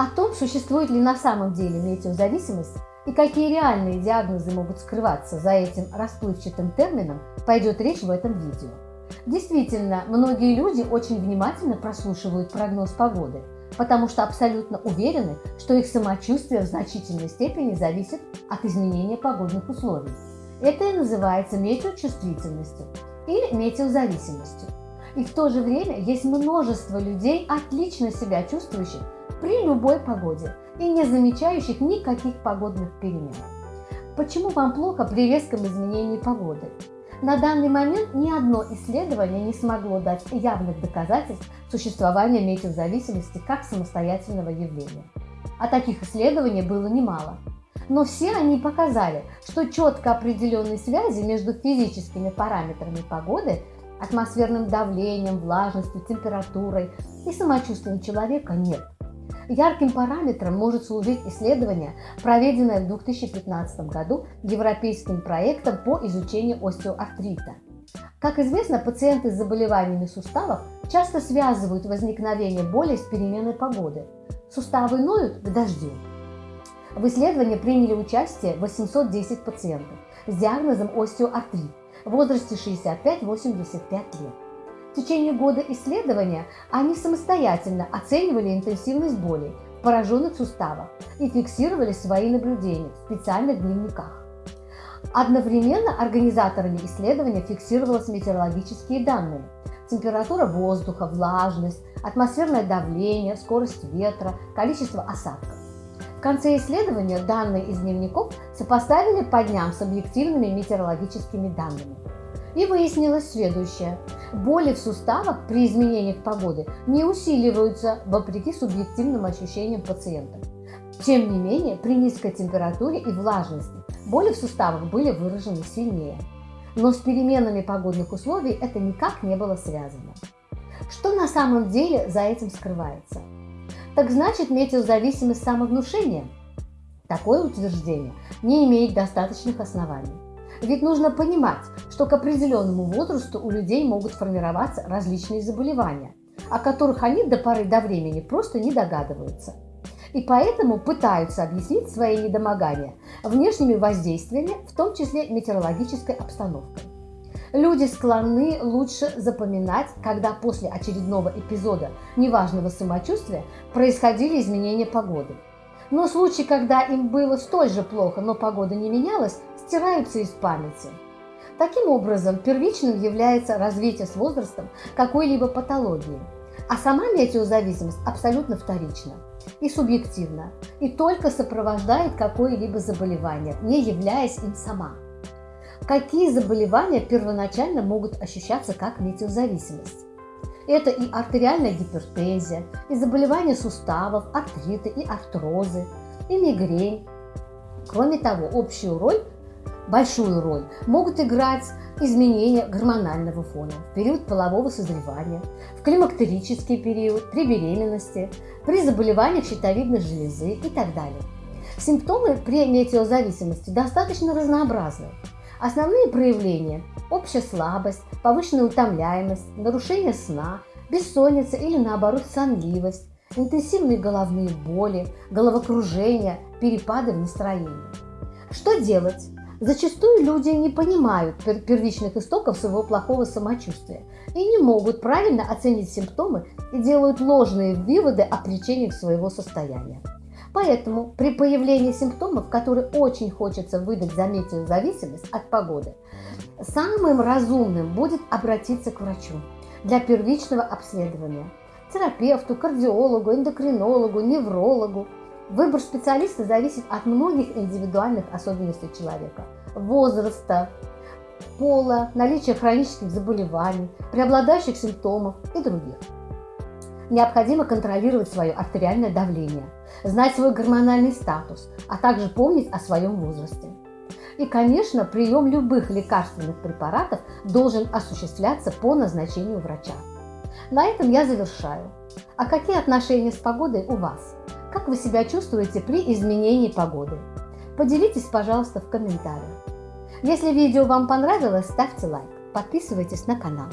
О том, существует ли на самом деле метеозависимость и какие реальные диагнозы могут скрываться за этим расплывчатым термином, пойдет речь в этом видео. Действительно, многие люди очень внимательно прослушивают прогноз погоды, потому что абсолютно уверены, что их самочувствие в значительной степени зависит от изменения погодных условий. Это и называется метеочувствительностью или метеозависимостью. И в то же время есть множество людей, отлично себя чувствующих при любой погоде и не замечающих никаких погодных перемен. Почему вам плохо при резком изменении погоды? На данный момент ни одно исследование не смогло дать явных доказательств существования метеозависимости как самостоятельного явления. А таких исследований было немало. Но все они показали, что четко определенной связи между физическими параметрами погоды, атмосферным давлением, влажностью, температурой и самочувствием человека нет. Ярким параметром может служить исследование, проведенное в 2015 году Европейским проектом по изучению остеоартрита. Как известно, пациенты с заболеваниями суставов часто связывают возникновение боли с переменой погоды. Суставы ноют к дождю. В исследовании приняли участие 810 пациентов с диагнозом остеоартрит в возрасте 65-85 лет. В течение года исследования они самостоятельно оценивали интенсивность болей в пораженных суставах и фиксировали свои наблюдения в специальных дневниках. Одновременно организаторами исследования фиксировались метеорологические данные – температура воздуха, влажность, атмосферное давление, скорость ветра, количество осадков. В конце исследования данные из дневников сопоставили по дням с объективными метеорологическими данными. И выяснилось следующее. Боли в суставах при изменениях погоды не усиливаются вопреки субъективным ощущениям пациента. Тем не менее, при низкой температуре и влажности боли в суставах были выражены сильнее. Но с переменами погодных условий это никак не было связано. Что на самом деле за этим скрывается? Так значит метеозависимость самовнушения? Такое утверждение не имеет достаточных оснований. Ведь нужно понимать, что к определенному возрасту у людей могут формироваться различные заболевания, о которых они до поры до времени просто не догадываются. И поэтому пытаются объяснить свои недомогания внешними воздействиями, в том числе метеорологической обстановкой. Люди склонны лучше запоминать, когда после очередного эпизода неважного самочувствия происходили изменения погоды. Но случаи, когда им было столь же плохо, но погода не менялась, стираются из памяти. Таким образом, первичным является развитие с возрастом какой-либо патологии, а сама метеозависимость абсолютно вторична и субъективна, и только сопровождает какое-либо заболевание, не являясь им сама. Какие заболевания первоначально могут ощущаться как метеозависимость? Это и артериальная гипертензия, и заболевания суставов, артриты и артрозы, и мигрень. Кроме того, общую роль большую роль могут играть изменения гормонального фона в период полового созревания, в климактерический период, при беременности, при заболеваниях щитовидной железы и так далее. Симптомы при метеозависимости достаточно разнообразны. Основные проявления – общая слабость, повышенная утомляемость, нарушение сна, бессонница или наоборот сонливость, интенсивные головные боли, головокружение, перепады в настроении. Что делать? Зачастую люди не понимают первичных истоков своего плохого самочувствия и не могут правильно оценить симптомы и делают ложные выводы о причинах своего состояния. Поэтому при появлении симптомов, которые очень хочется выдать за метеозависимость от погоды, самым разумным будет обратиться к врачу для первичного обследования, терапевту, кардиологу, эндокринологу, неврологу, Выбор специалиста зависит от многих индивидуальных особенностей человека, возраста, пола, наличия хронических заболеваний, преобладающих симптомов и других. Необходимо контролировать свое артериальное давление, знать свой гормональный статус, а также помнить о своем возрасте. И, конечно, прием любых лекарственных препаратов должен осуществляться по назначению врача. На этом я завершаю. А какие отношения с погодой у вас? Как вы себя чувствуете при изменении погоды? Поделитесь, пожалуйста, в комментариях. Если видео вам понравилось, ставьте лайк, подписывайтесь на канал.